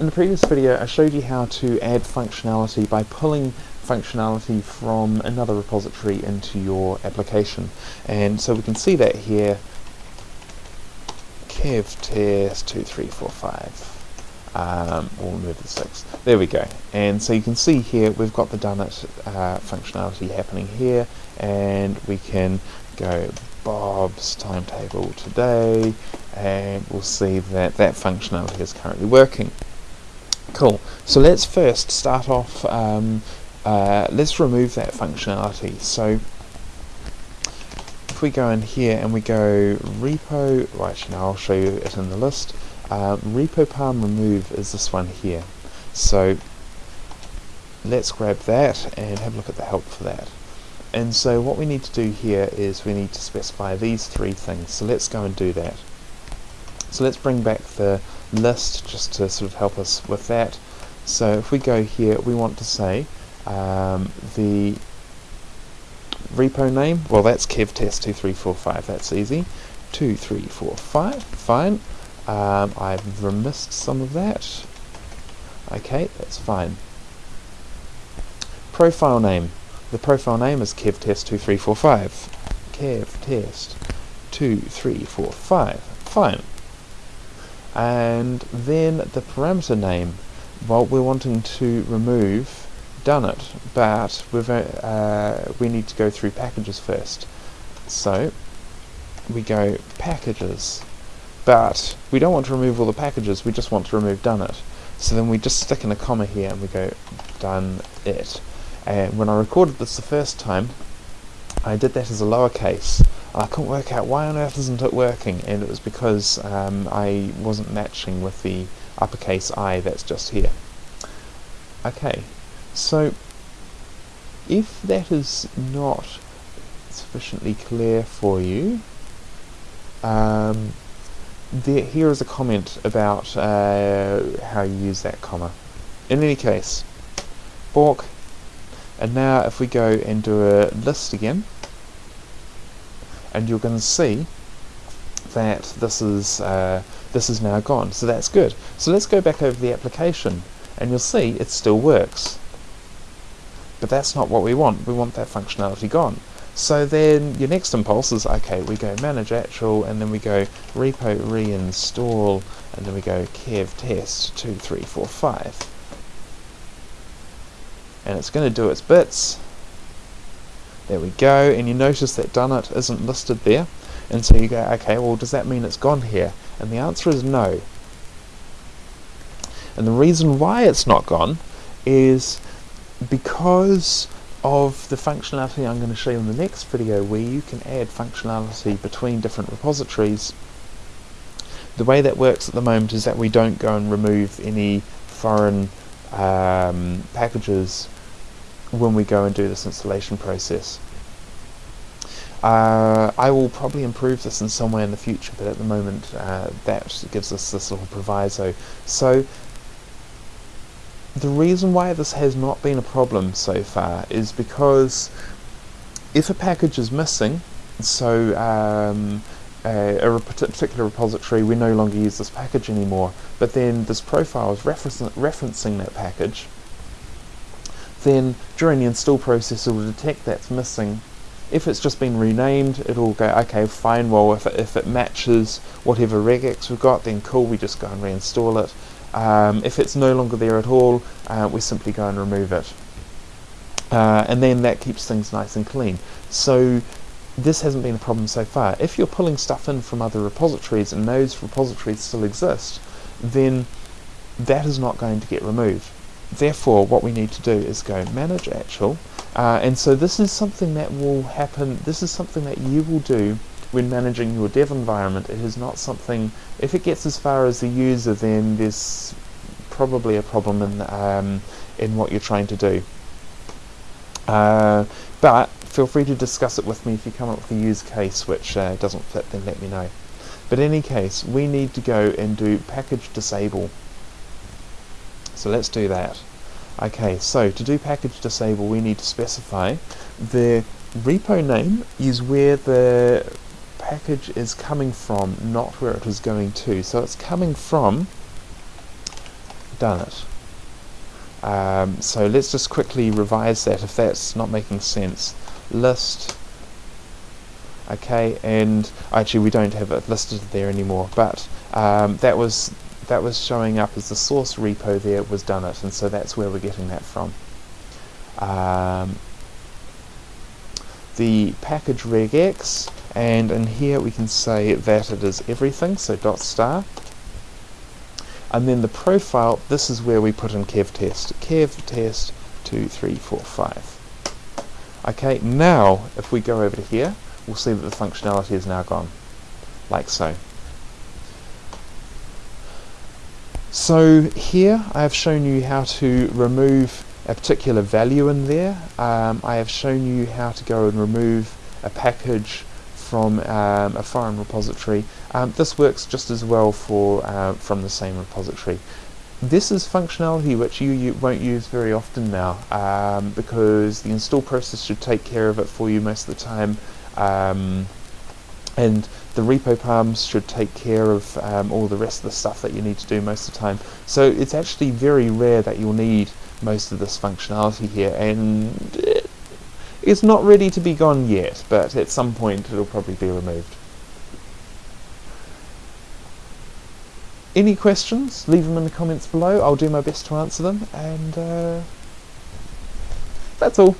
In the previous video I showed you how to add functionality by pulling functionality from another repository into your application. And so we can see that here. Kev test 2345 um, we'll move the 6 there we go. And so you can see here we've got the done it uh, functionality happening here. And we can go Bob's timetable today. And we'll see that that functionality is currently working cool. So let's first start off um, uh, let's remove that functionality. So if we go in here and we go repo well actually now I'll show you it in the list. Uh, repo param remove is this one here. So let's grab that and have a look at the help for that. And so what we need to do here is we need to specify these three things. So let's go and do that. So let's bring back the list just to sort of help us with that. So if we go here we want to say um, the repo name. Well that's kevtest2345 that's easy. 2345 fine. Um, I've remissed some of that. Okay that's fine. Profile name. The profile name is kevtest2345 kevtest2345 fine and then the parameter name well we're wanting to remove done it, but we've, uh, we need to go through packages first. So we go packages, but we don't want to remove all the packages, we just want to remove done it. So then we just stick in a comma here and we go done it. And when I recorded this the first time, I did that as a lowercase. I couldn't work out why on earth isn't it working, and it was because um, I wasn't matching with the uppercase I that's just here. Okay, so if that is not sufficiently clear for you, um, there, here is a comment about uh, how you use that comma. In any case, fork, and now if we go and do a list again, and you're going to see that this is uh, this is now gone. So that's good. So let's go back over the application, and you'll see it still works. But that's not what we want. We want that functionality gone. So then your next impulse is, okay, we go manage actual, and then we go repo reinstall, and then we go kev test 2345. And it's going to do its bits. There we go, and you notice that done it isn't listed there. And so you go, okay, well does that mean it's gone here? And the answer is no. And the reason why it's not gone is because of the functionality I'm going to show you in the next video where you can add functionality between different repositories the way that works at the moment is that we don't go and remove any foreign um, packages when we go and do this installation process. Uh, I will probably improve this in some way in the future, but at the moment uh, that gives us this little proviso. So the reason why this has not been a problem so far is because if a package is missing, so um, a, a, particular repository, we no longer use this package anymore, but then this profile is referencing that package, then during the install process it will detect that's missing. If it's just been renamed, it'll go, okay, fine, well, if it, if it matches whatever regex we've got, then cool, we just go and reinstall it. Um, if it's no longer there at all, uh, we simply go and remove it. Uh, and then that keeps things nice and clean. So this hasn't been a problem so far. If you're pulling stuff in from other repositories and those repositories still exist, then that is not going to get removed. Therefore, what we need to do is go manage actual, uh, and so this is something that will happen, this is something that you will do when managing your dev environment, it is not something, if it gets as far as the user, then there's probably a problem in, um, in what you're trying to do. Uh, but feel free to discuss it with me if you come up with a use case which uh, doesn't fit, then let me know. But in any case, we need to go and do package disable. So let's do that. Okay, so to do package disable, we need to specify the repo name is where the package is coming from, not where it is going to. So it's coming from done it. Um, so let's just quickly revise that if that's not making sense. List, okay, and actually we don't have it listed there anymore, but um, that was that was showing up as the source repo there was done it, and so that's where we're getting that from. Um, the package regex, and in here we can say that it is everything, so dot star. And then the profile, this is where we put in kev test. Kev test 2, 3, 4, 5. Okay, now if we go over to here, we'll see that the functionality is now gone, like so. So here I have shown you how to remove a particular value in there. Um, I have shown you how to go and remove a package from um, a foreign repository. Um, this works just as well for uh, from the same repository. This is functionality which you, you won't use very often now um, because the install process should take care of it for you most of the time um, and the repo params should take care of um, all the rest of the stuff that you need to do most of the time. So it's actually very rare that you'll need most of this functionality here and it's not ready to be gone yet, but at some point it'll probably be removed. Any questions? Leave them in the comments below. I'll do my best to answer them, and uh, that's all.